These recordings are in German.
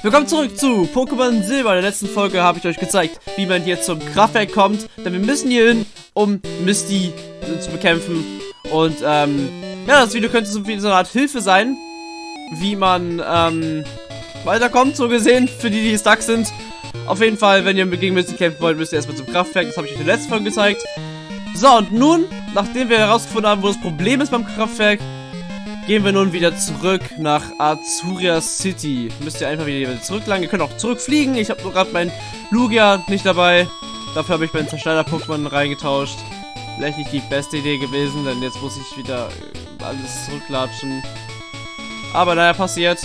Willkommen zurück zu Pokémon Silber. In der letzten Folge habe ich euch gezeigt, wie man hier zum Kraftwerk kommt. Denn wir müssen hier hin, um Misty zu bekämpfen. Und ähm, ja, das Video könnte so eine Art Hilfe sein, wie man ähm, weiterkommt, so gesehen, für die, die stuck sind. Auf jeden Fall, wenn ihr gegen Misty kämpfen wollt, müsst ihr erstmal zum Kraftwerk. Das habe ich euch in der letzten Folge gezeigt. So, und nun, nachdem wir herausgefunden haben, wo das Problem ist beim Kraftwerk, gehen wir nun wieder zurück nach Azuria City. Müsst ihr einfach wieder zurücklangen. Ihr könnt auch zurückfliegen. Ich habe nur gerade mein Lugia nicht dabei. Dafür habe ich meinen Zerschneider-Pokémon reingetauscht. Vielleicht nicht die beste Idee gewesen, denn jetzt muss ich wieder äh, alles zurücklatschen. Aber naja, passiert.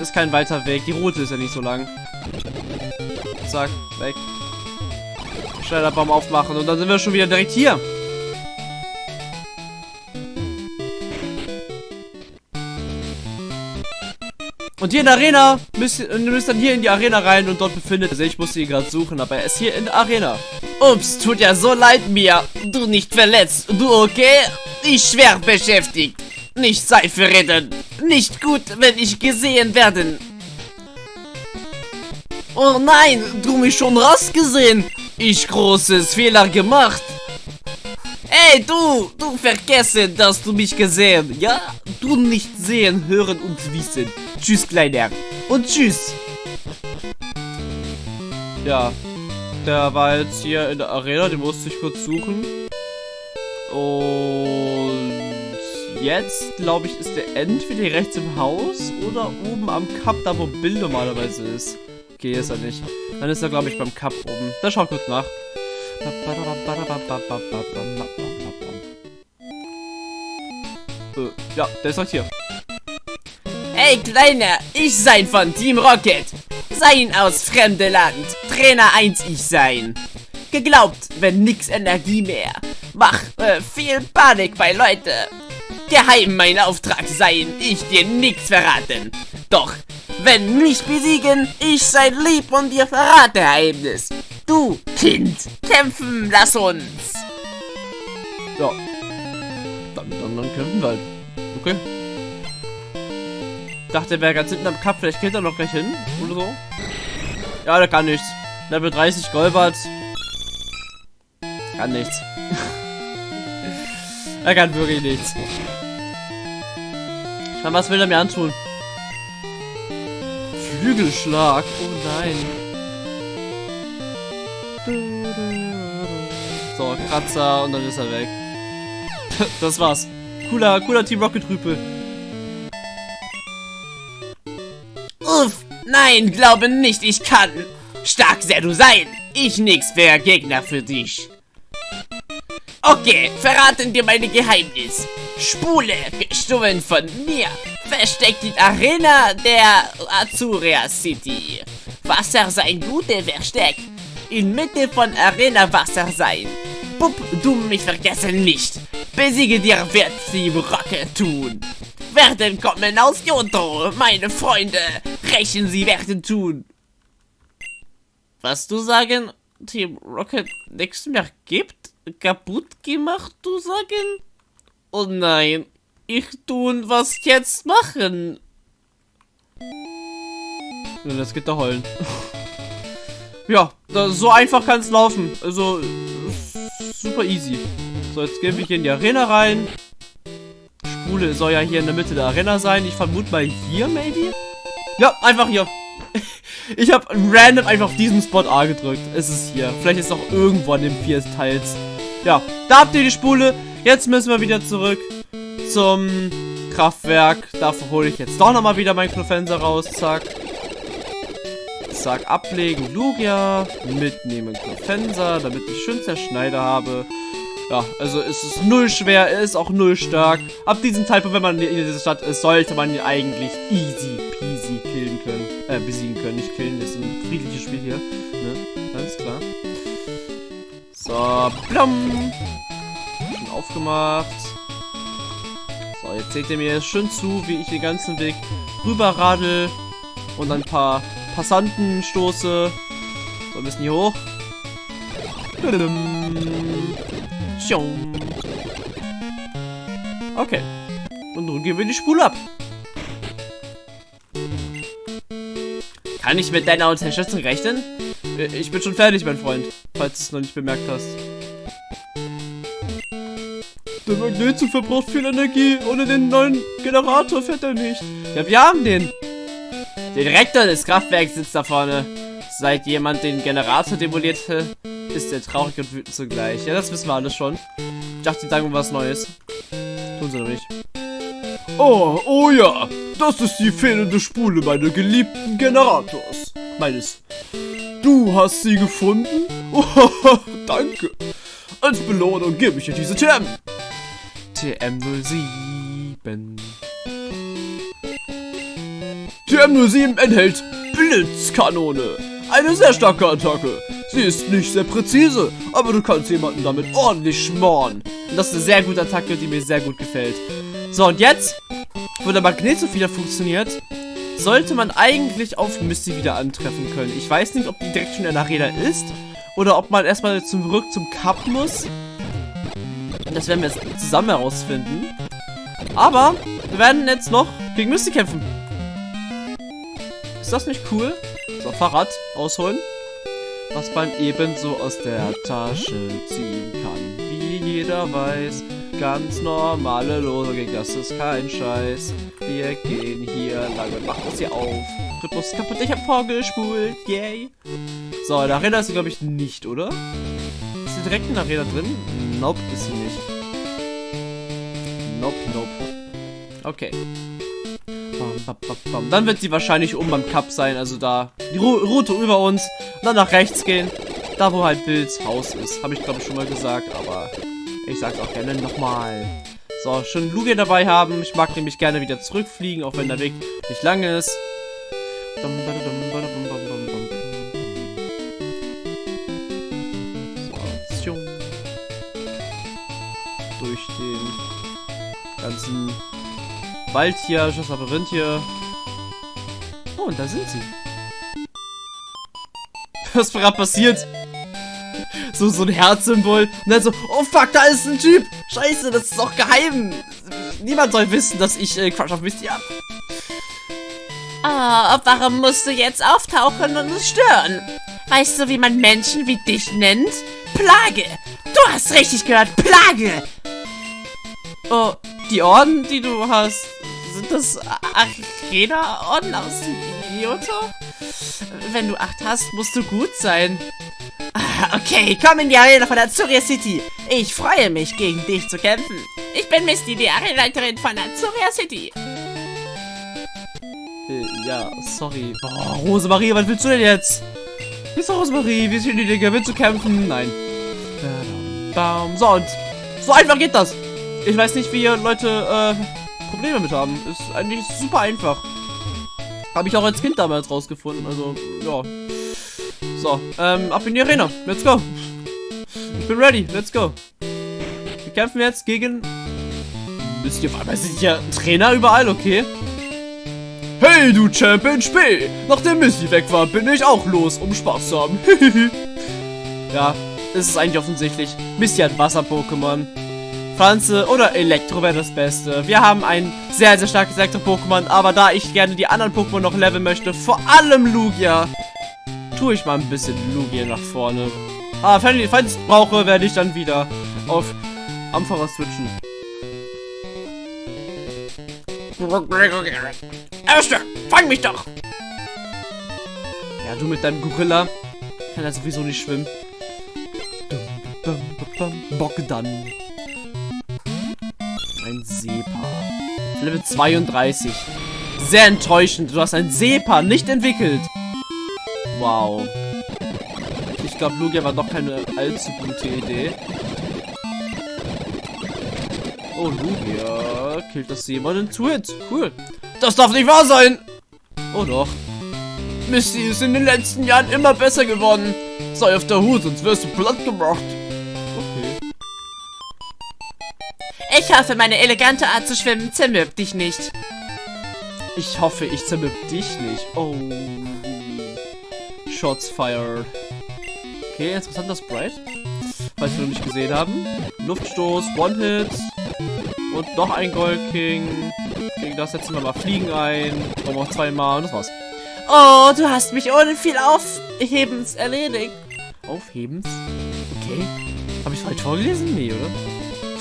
Ist kein weiter Weg. Die Route ist ja nicht so lang. Zack, weg. Schneiderbaum aufmachen und dann sind wir schon wieder direkt hier. Und hier in der Arena müsst ihr müsst dann hier in die Arena rein und dort befindet er sich. Ich musste ihn gerade suchen, aber er ist hier in der Arena. Ups, tut ja so leid mir. Du nicht verletzt. Du okay? Ich schwer beschäftigt. Nicht Seife retten. Nicht gut, wenn ich gesehen werden. Oh nein, du mich schon rausgesehen. Ich großes Fehler gemacht. Ey, du, du vergesse, dass du mich gesehen, ja? Du nicht sehen, hören und wissen. Tschüss, Kleiner. Und tschüss. Ja, der war jetzt hier in der Arena, den musste ich kurz suchen. Und jetzt, glaube ich, ist der entweder rechts im Haus oder oben am Cup, da wo Bill normalerweise ist. Okay, ist er nicht. Dann ist er, glaube ich, beim Cup oben. Da schaut kurz nach. Ja, der ist halt hier. Hey Kleiner, ich sein von Team Rocket. Sein aus fremde Land. Trainer 1 ich sein. Geglaubt, wenn nix Energie mehr. Mach äh, viel Panik bei Leute. Geheim mein Auftrag sein, ich dir nix verraten. Doch, wenn mich besiegen, ich sein lieb und dir verrate Geheimnis. Du, Kind, kämpfen, lass uns. Ja. Dann, dann, dann kämpfen wir halt. Okay. Dachte, er wäre ganz hinten am Cup. Vielleicht geht er noch gleich hin. Oder so. Ja, der kann nichts. Level 30 Golbert. Kann nichts. er kann wirklich nichts. Ich meine, was will er mir antun? Flügelschlag. Oh nein. Kratzer und dann ist er weg. das war's. Cooler, cooler Team Rocket Rüpel. Uff, nein, glaube nicht, ich kann. Stark sehr du sein. Ich nix für Gegner für dich. Okay, verraten dir meine Geheimnis. Spule, gestohlen von mir, versteckt in Arena der Azuria City. Wasser sein gute Versteck. In Mitte von Arena Wasser sein. Pup, du mich vergessen nicht. Besiege dir wird sie Rocke tun. Werden kommen aus Johto, meine Freunde. Rächen sie werden tun. Was du sagen, Team Rocket nichts mehr gibt? Kaputt gemacht, du sagen? Oh nein, ich tun was jetzt machen. Das geht da heulen. ja, da, so einfach kann es laufen. Also, super easy. So, jetzt gehen wir hier in die Arena rein. Spule soll ja hier in der Mitte der Arena sein. Ich vermute mal hier, maybe? Ja, einfach hier. ich habe random einfach auf diesen Spot A gedrückt. Es ist hier. Vielleicht ist es auch irgendwo an dem vier Teils. Ja, da habt ihr die Spule. Jetzt müssen wir wieder zurück zum Kraftwerk. Dafür hole ich jetzt doch nochmal wieder meinen Knofenser raus. Zack. Zack, ablegen, Lugia. Mitnehmen Knofenser, damit ich schön Zerschneider habe. Ja, also es ist null schwer, er ist auch null stark. Ab diesem Zeitpunkt, wenn man in dieser Stadt ist, sollte man ihn eigentlich easy peasy killen können. Äh, besiegen können. Nicht killen, das ist ein friedliches Spiel hier. Ne? Alles klar. So, blum. Schon aufgemacht. So, jetzt seht ihr mir schön zu, wie ich den ganzen Weg rüber radel und ein paar Passanten stoße. So, ein bisschen hier hoch. Okay. Und nun gehen wir die Spule ab. Kann ich mit deiner Unterstützung rechnen? Äh, ich bin schon fertig, mein Freund, falls du es noch nicht bemerkt hast. Der Magnetzug verbraucht viel Energie. Ohne den neuen Generator fährt er nicht. Ja, wir haben den. Der Direktor des Kraftwerks sitzt da vorne. Seit jemand den Generator demolierte, ist er traurig und wütend zugleich. Ja, das wissen wir alles schon. Ich dachte, sie sagen was Neues. Tun sie noch nicht. Oh, oh ja. Das ist die fehlende Spule meiner geliebten Generators. Meines. Du hast sie gefunden? Oh, danke. Als Belohnung gebe ich dir diese TM. TM07. TM07 enthält Blitzkanone. Eine sehr starke Attacke. Sie ist nicht sehr präzise, aber du kannst jemanden damit ordentlich schmoren. Und das ist eine sehr gute Attacke, die mir sehr gut gefällt. So, und jetzt, wo der Magnet wieder funktioniert, sollte man eigentlich auf Misty wieder antreffen können. Ich weiß nicht, ob die direkt schon in der Arena ist oder ob man erstmal zurück zum Cup muss. Das werden wir jetzt zusammen herausfinden. Aber wir werden jetzt noch gegen Misty kämpfen. Ist das nicht cool? So, Fahrrad ausholen. Was man ebenso aus der Tasche ziehen kann. Wie jeder weiß, ganz normale Logik, das ist kein Scheiß. Wir gehen hier lang und machen das hier auf. Rhythmus ist kaputt, ich hab vorgespult, yay. So, in der Arena ist sie, glaube ich, nicht, oder? Ist sie direkt in der Arena drin? Nope, ist sie nicht. Nope, nope. Okay. Dann wird sie wahrscheinlich oben beim Cup sein, also da die Route über uns. Und dann nach rechts gehen. Da, wo halt Bills Haus ist. Habe ich, glaube schon mal gesagt, aber ich sag's auch gerne nochmal. So, schon Lugia dabei haben. Ich mag nämlich gerne wieder zurückfliegen, auch wenn der Weg nicht lang ist. Wald hier, das Labyrinth hier. Oh, und da sind sie. Was gerade passiert? So, so ein Herzsymbol. Und dann so, oh fuck, da ist ein Typ. Scheiße, das ist doch geheim. Niemand soll wissen, dass ich äh, Crush auf Misty habe. Oh, warum musst du jetzt auftauchen und uns stören? Weißt du, wie man Menschen wie dich nennt? Plage! Du hast richtig gehört, Plage! Oh, die Orden, die du hast, sind das Arena-Orden aus Kyoto? Wenn du acht hast, musst du gut sein. Okay, komm in die Arena von Azuria City. Ich freue mich, gegen dich zu kämpfen. Ich bin Misty, die Arenaleiterin von Azuria City. Äh, ja, sorry. Oh, Rosemarie, was willst du denn jetzt? Wie ist Rosemarie? Wie ist hier die Dinge? Willst du kämpfen? Nein. So, und so einfach geht das. Ich weiß nicht, wie ihr Leute äh, Probleme mit haben. Ist eigentlich super einfach. Habe ich auch als Kind damals rausgefunden. Also, ja. So, ähm, ab in die Arena. Let's go. Ich bin ready. Let's go. Wir kämpfen jetzt gegen... Wisst ihr, auf einmal sind ja Trainer überall, okay? Hey, du Champion Spee! Nachdem Missy weg war, bin ich auch los, um Spaß zu haben. ja, es ist eigentlich offensichtlich. Missy hat Wasser-Pokémon. Pflanze oder Elektro wäre das Beste. Wir haben ein sehr, sehr starkes Elektro-Pokémon, aber da ich gerne die anderen Pokémon noch leveln möchte, vor allem Lugia, tue ich mal ein bisschen Lugia nach vorne. Ah, falls ich es brauche, werde ich dann wieder auf Ampharos switchen. Erster, fang mich doch! Ja, du mit deinem Gorilla. Kann ja sowieso nicht schwimmen. Bock dann. Ein Sepa. Level 32. Sehr enttäuschend. Du hast ein Sepa nicht entwickelt. Wow. Ich glaube, Lugia war doch keine allzu gute Idee. Oh, Lugia killt das jemanden zu Hit. Cool. Das darf nicht wahr sein. Oh doch. Misty ist in den letzten Jahren immer besser geworden. Sei auf der Hut, sonst wirst du platt gemacht. Ich hoffe, meine elegante Art zu schwimmen zermürbt dich nicht. Ich hoffe, ich zermürb dich nicht. Oh. Shots fired. Okay, interessanter Sprite. Falls wir noch nicht gesehen haben. Luftstoß, One-Hit. Und noch ein Gold King. Gegen das setzen wir mal Fliegen ein. Wir auch zweimal und das war's. Oh, du hast mich ohne viel Aufhebens erledigt. Aufhebens? Okay. Habe ich falsch vorgelesen? Nee, oder?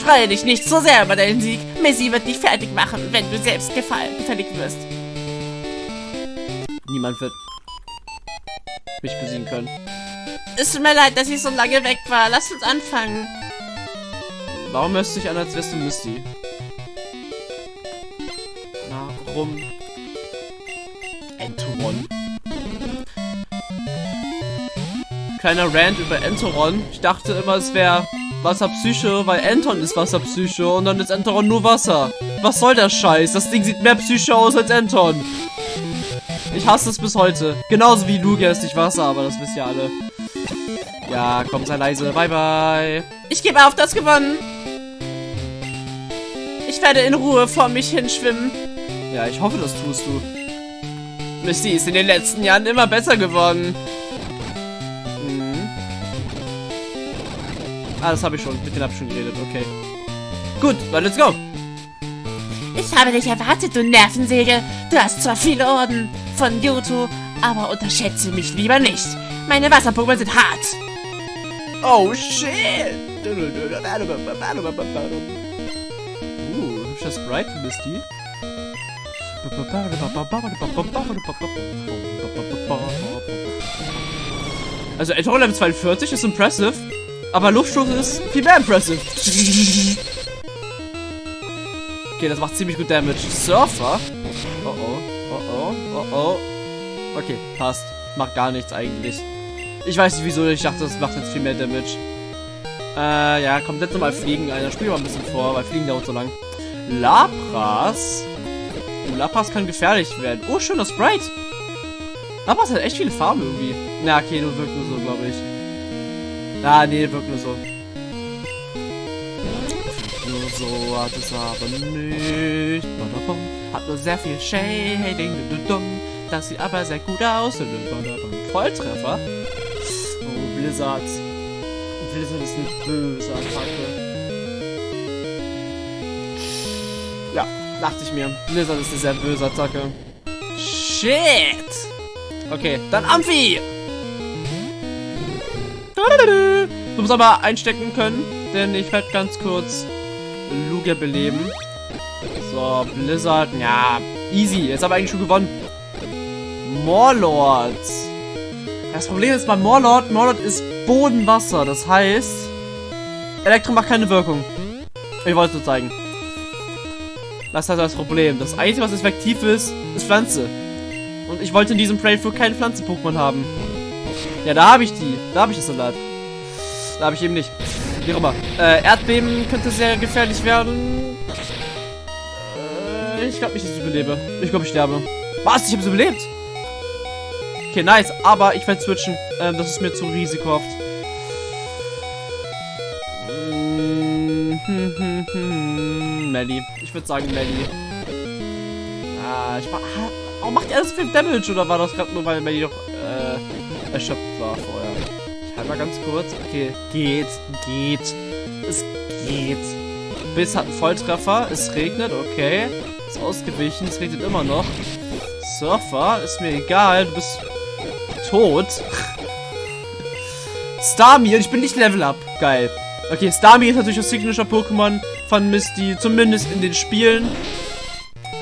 Freue dich nicht so sehr über deinen Sieg. Missy wird dich fertig machen, wenn du selbst gefallen, gefällig wirst. Niemand wird mich besiegen können. Es tut mir leid, dass ich so lange weg war. Lass uns anfangen. Warum hörst du dich an, als wärst du Misty? Warum? Entoron. Kleiner Rant über Entoron. Ich dachte immer, es wäre Wasserpsyche, weil Anton ist Wasserpsyche und dann ist Entoron nur Wasser. Was soll der Scheiß? Das Ding sieht mehr Psyche aus als Anton. Ich hasse es bis heute. Genauso wie Lugia ist nicht Wasser, aber das wisst ihr alle. Ja, komm, sei leise. Bye, bye. Ich gebe auf, das gewonnen. Ich werde in Ruhe vor mich hinschwimmen. Ja, ich hoffe, das tust du. Misty ist in den letzten Jahren immer besser geworden. Ah, das habe ich schon. Mit denen habe ich schon geredet. Okay. Gut, dann let's go. Ich habe dich erwartet, du Nervensäge. Du hast zwar viele Orden von Yoto, aber unterschätze mich lieber nicht. Meine Wasser-Pokémon sind hart. Oh, shit. Uh, hübscher Sprite, Misty. Also Eltron Level 42 ist impressive, aber Luftstoß ist viel mehr impressive. Okay, das macht ziemlich gut Damage. Surfer? Oh oh, oh oh, oh oh. Okay, passt. Macht gar nichts eigentlich. Ich weiß nicht wieso, ich dachte, das macht jetzt viel mehr Damage. Äh, ja, kommt jetzt nochmal Fliegen ein. Dann spielen wir ein bisschen vor, weil Fliegen dauert so lang. Lapras? Oh, Lapras kann gefährlich werden. Oh, schöner Sprite. Lapras hat echt viele Farben irgendwie. Na, okay, nur wirkt nur so, glaube ich. Ah, nee, wirkt nur so. Nur so hat es aber nicht. Hat nur sehr viel Shading. Das sieht aber sehr gut aus. Volltreffer. Oh, Blizzard. Blizzard ist eine böse Attacke. Ja, dachte ich mir. Blizzard ist eine sehr böse Attacke. Shit! Okay, dann Amphi! Du musst aber einstecken können, denn ich werde ganz kurz Lugia beleben. So, Blizzard, ja, easy. Jetzt aber eigentlich schon gewonnen. Morlords. Das Problem ist bei Morlord, Morlord ist Bodenwasser. Das heißt, Elektro macht keine Wirkung. Ich wollte es nur zeigen. Das ist halt das Problem. Das Einzige, was effektiv ist, ist Pflanze. Und ich wollte in diesem Playthrough keinen Pflanzen-Pokémon haben. Ja, da habe ich die. Da habe ich das Salat. Da habe ich eben nicht. Wie auch immer. Äh, Erdbeben könnte sehr gefährlich werden. Äh, ich glaube nicht, dass ich überlebe. Ich glaube, ich sterbe. Was? Ich habe es überlebt? Okay, nice. Aber ich werde switchen. Ähm, das ist mir zu risikohaft. Melly. Ich würde sagen Melly. Ah, ich mach... Warum macht er so viel Damage? Oder war das gerade nur, weil Melly doch äh, erschöpft war vorher? Ich halte mal ganz kurz. Okay, geht, geht. Es geht. Biss hat einen Volltreffer. Es regnet, okay. Ist ausgewichen. Es regnet immer noch. Surfer, ist mir egal. Du bist tot. Starmie ich bin nicht Level Up. Geil. Okay, Starmie ist natürlich das Signature-Pokémon von Misty, zumindest in den Spielen.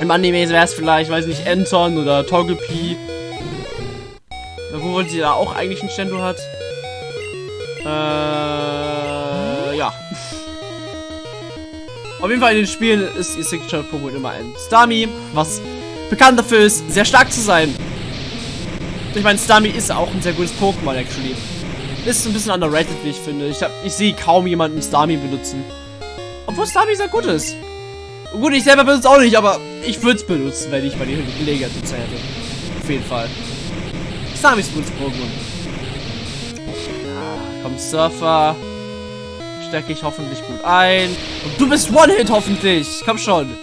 Im Anime wäre es vielleicht, weiß nicht, Anton oder Togepi. Obwohl sie da auch eigentlich einen Stendo hat. Äh, ja. Auf jeden Fall in den Spielen ist ihr Signature-Pokémon immer ein Starmie, was bekannt dafür ist, sehr stark zu sein. Ich meine, Starmie ist auch ein sehr gutes Pokémon, actually. Ist ein bisschen underrated, wie ich finde. Ich, ich sehe kaum jemanden Starmie benutzen. Obwohl Starmie sehr gut ist. Gut, ich selber benutze es auch nicht, aber ich würde es benutzen, wenn ich mal die Gelegenheit dazu hätte. Auf jeden Fall. Ein gutes Pokémon. Ja, komm, Surfer. Stecke ich hoffentlich gut ein. Und du bist One-Hit, hoffentlich. Komm schon.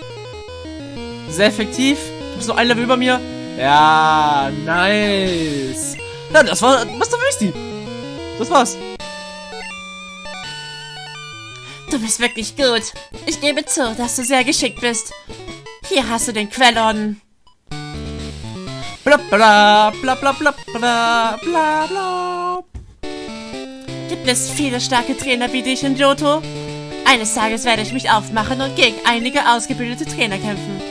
Sehr effektiv. Du bist noch ein Level über mir. Ja, nice. Ja, das war Mr. Wüsti. Das war's. Du bist wirklich gut. Ich gebe zu, dass du sehr geschickt bist. Hier hast du den Quellorden. Bla bla bla bla bla bla bla bla. Gibt es viele starke Trainer wie dich in Johto? Eines Tages werde ich mich aufmachen und gegen einige ausgebildete Trainer kämpfen.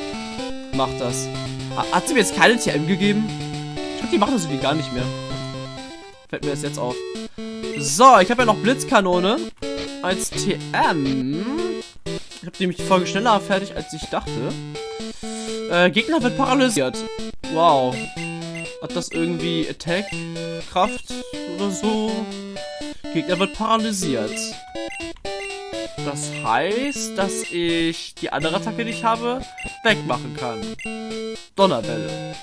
Mach das. Ha- Hat sie mir jetzt keine TM gegeben? Ich glaube, die machen das irgendwie gar nicht mehr. Fällt mir das jetzt auf. So, ich habe ja noch Blitzkanone als TM. Ich habe nämlich die Folge schneller fertig, als ich dachte. Äh, Gegner wird paralysiert. Wow. Hat das irgendwie Attack, Kraft oder so? Gegner wird paralysiert. Das heißt, dass ich die andere Attacke, die ich habe, wegmachen kann. Donnerwelle.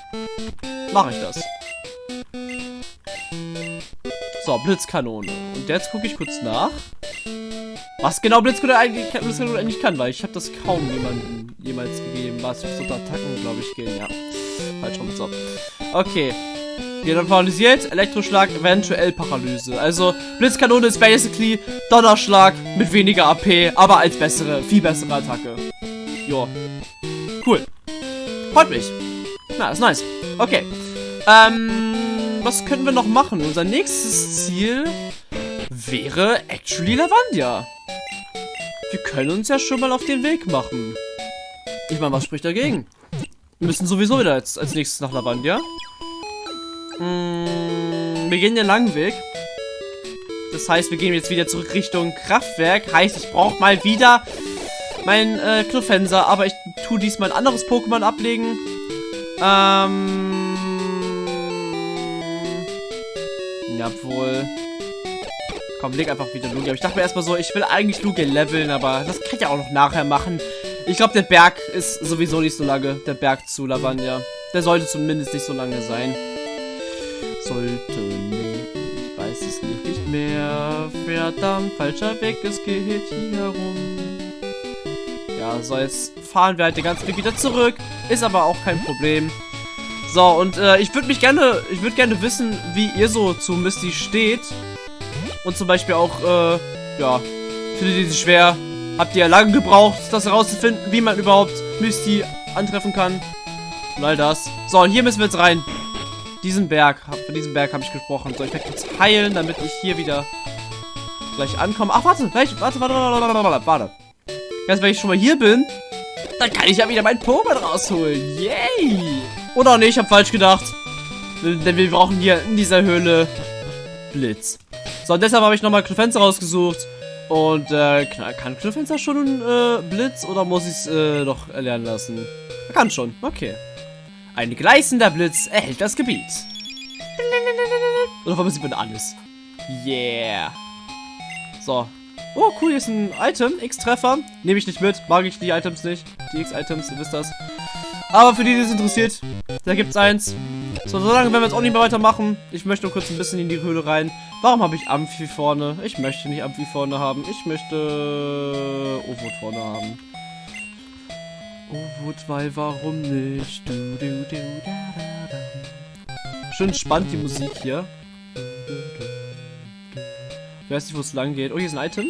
Mache ich das. So, Blitzkanone. Und jetzt gucke ich kurz nach. Was genau Blitzkanone eigentlich, Blitzkanone eigentlich kann, weil ich habe das kaum jemandem jemals gegeben. Was für so Attacken, glaube ich, gehen. Ja. Falsch rum. So. Okay. Jeder paralysiert, Elektroschlag, eventuell Paralyse. Also, Blitzkanone ist basically Donnerschlag mit weniger AP, aber als bessere, viel bessere Attacke. Jo. Cool. Freut mich. Na, ist nice. Okay. Ähm, was können wir noch machen? Unser nächstes Ziel wäre actually Lavandia. Wir können uns ja schon mal auf den Weg machen. Ich meine, was spricht dagegen? Wir müssen sowieso wieder als, als nächstes nach Lavandia. Mm, wir gehen den langen Weg. Das heißt, wir gehen jetzt wieder zurück Richtung Kraftwerk. Heißt, ich brauche mal wieder meinen äh, Knuffenser. Aber ich tue diesmal ein anderes Pokémon ablegen. Ähm... Jawohl. Komm, leg einfach wieder Lugia. Ich dachte mir erstmal so, ich will eigentlich Lugia leveln, aber das kann ich ja auch noch nachher machen. Ich glaube, der Berg ist sowieso nicht so lange. Der Berg zu Lavandia. Der sollte zumindest nicht so lange sein. Sollte nicht. Ich weiß es nicht mehr. Verdammt, falscher Weg. Es geht hier rum. Ja, so, jetzt fahren wir halt den ganzen Weg wieder zurück. Ist aber auch kein Problem. So, und äh, ich würde mich gerne, ich würde gerne wissen, wie ihr so zu Misty steht. Und zum Beispiel auch, äh, ja, findet ihr sie schwer? Habt ihr lange gebraucht, das herauszufinden, wie man überhaupt Misty antreffen kann? Und all das. So, und hier müssen wir jetzt rein. Diesen Berg, von diesem Berg habe ich gesprochen. So, ich werde jetzt heilen, damit ich hier wieder gleich ankomme. Ach, warte, warte, warte, warte, warte, warte, warte. Jetzt, wenn ich schon mal hier bin, dann kann ich ja wieder mein Pokémon rausholen. Yay! Oder nicht, ich habe falsch gedacht. Denn wir brauchen hier in dieser Höhle Blitz. So, und deshalb habe ich nochmal Knufenster rausgesucht. Und, äh, kann, Knufenster schon äh, Blitz oder muss ich es äh, noch erlernen lassen? Er kann schon, okay. Ein gleißender Blitz erhält das Gebiet. Oder warum sieht man alles? Yeah. So. Oh, cool, hier ist ein Item. X-Treffer. Nehme ich nicht mit. Mag ich die Items nicht. Die X-Items, ihr wisst das. Aber für die, die es interessiert, da gibt's eins. So, so lange werden wir jetzt auch nicht mehr weitermachen. Ich möchte nur kurz ein bisschen in die Höhle rein. Warum habe ich Amphi vorne? Ich möchte nicht Amphi vorne haben. Ich möchte Ovut vorne haben. Ovut, weil warum nicht? Du, du, du, da, da, da. Schön spannend die Musik hier. Ich weiß nicht, wo es lang geht. Oh, hier ist ein Item.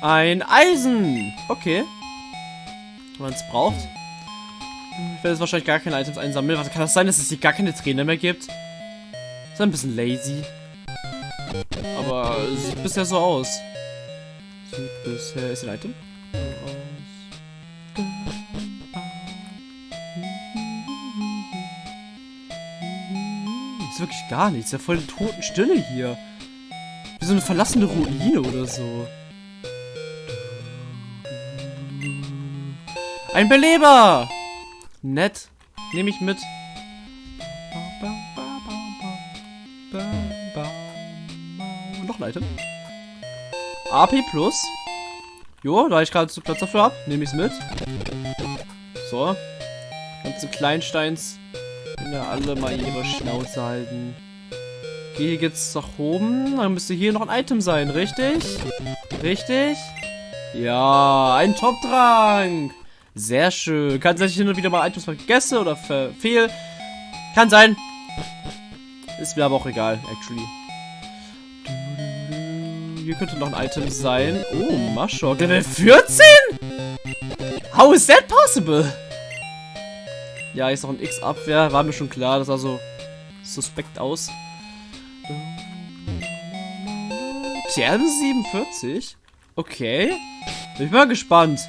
Ein Eisen. Okay. Wenn man es braucht. Werde jetzt wahrscheinlich gar keine Items einsammeln. Warte, kann das sein, dass es hier gar keine Trainer mehr gibt? Ist ein bisschen lazy. Aber sieht bisher so aus. Sieht bisher... Ist ein Item? Ist wirklich gar nichts. Ist ja voll Totenstille hier. Wie so eine verlassene Ruine oder so. Ein Beleber! Nett. Nehme ich mit. Noch ein Item. AP Plus. Jo, da ich gerade zu Platz dafür habe, nehme ich es mit. So. Ganze Kleinsteins können ja alle mal ihre Schnauze halten. Okay, hier geht's nach oben. Dann müsste hier noch ein Item sein, richtig? Richtig? Ja, ein Top-Trank. Sehr schön. Kann sein, dass ich hin und wieder mal Items vergesse oder verfehl. Kann sein. Ist mir aber auch egal, actually. Hier könnte noch ein Item sein. Oh, Maschok. Level 14? How is that possible? Ja, hier ist noch ein X-Abwehr. War mir schon klar, das sah so suspekt aus. TM47? Okay. Bin ich mal gespannt.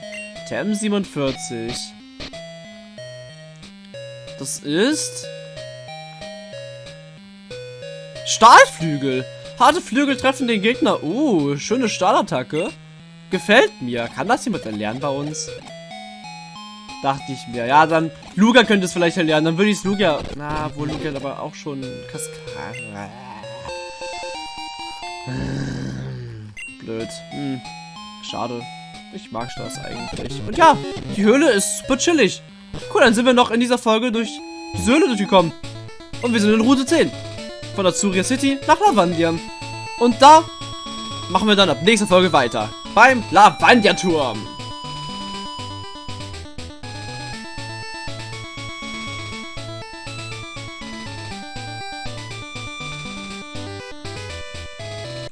TM47. Das ist... Stahlflügel. Harte Flügel treffen den Gegner. Uh, schöne Stahlattacke. Gefällt mir. Kann das jemand erlernen bei uns? Dachte ich mir. Ja, dann Luga könnte es vielleicht erlernen. Dann würde ich es Luga... Na, wo Luga aber auch schon Kaskade... Blöd. Hm. Schade. Ich mag das eigentlich. Und ja, die Höhle ist super chillig. Cool, dann sind wir noch in dieser Folge durch diese Höhle durchgekommen. Und wir sind in Route 10. Von Azuria City nach Lavandia. Und da machen wir dann ab nächster Folge weiter. Beim Lavandia-Turm.